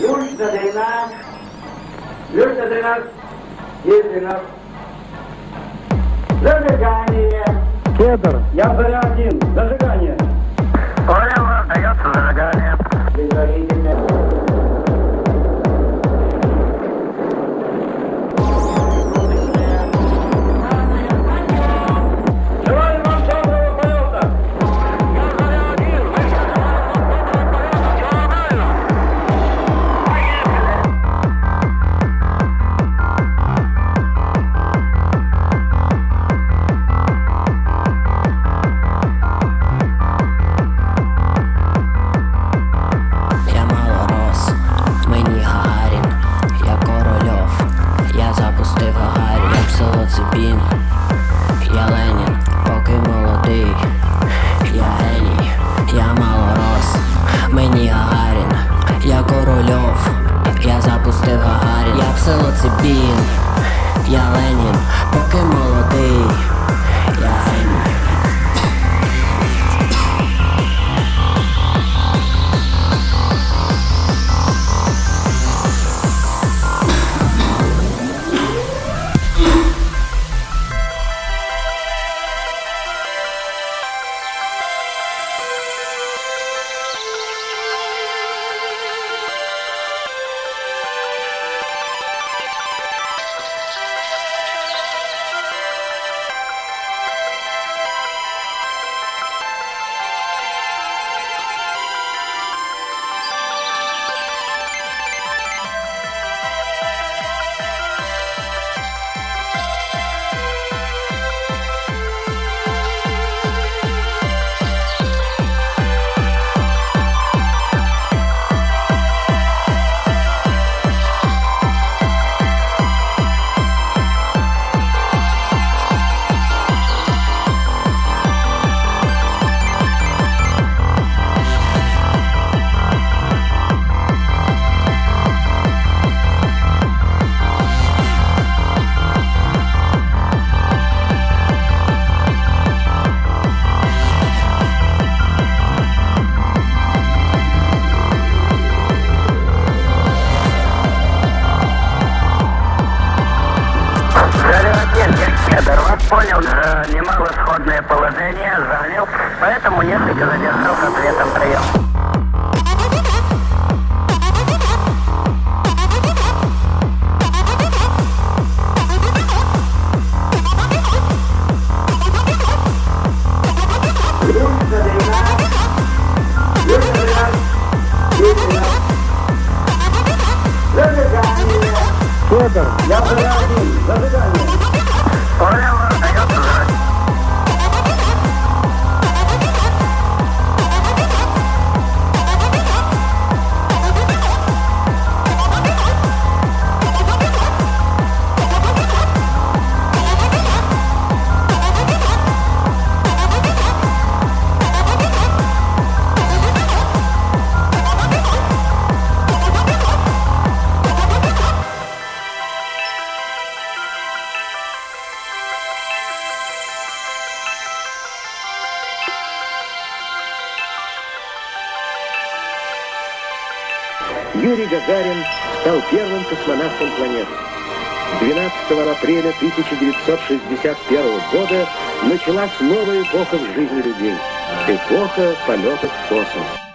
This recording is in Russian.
Пульс задрена. Ключ задрена. Есть задрена. Зажигание. Кедр. Я заря один. Зажигание. Гагарін, я в село Цибін, я Ленін, поки молодий, я геній. Понял, э, немало сходное положение, занял, поэтому несколько задержал с ответом прием. Зажигание. Кедр. Я один. Зажигание. Понял, Юрий Гагарин стал первым космонавтом планеты. 12 апреля 1961 года началась новая эпоха в жизни людей. Эпоха полетов в космос.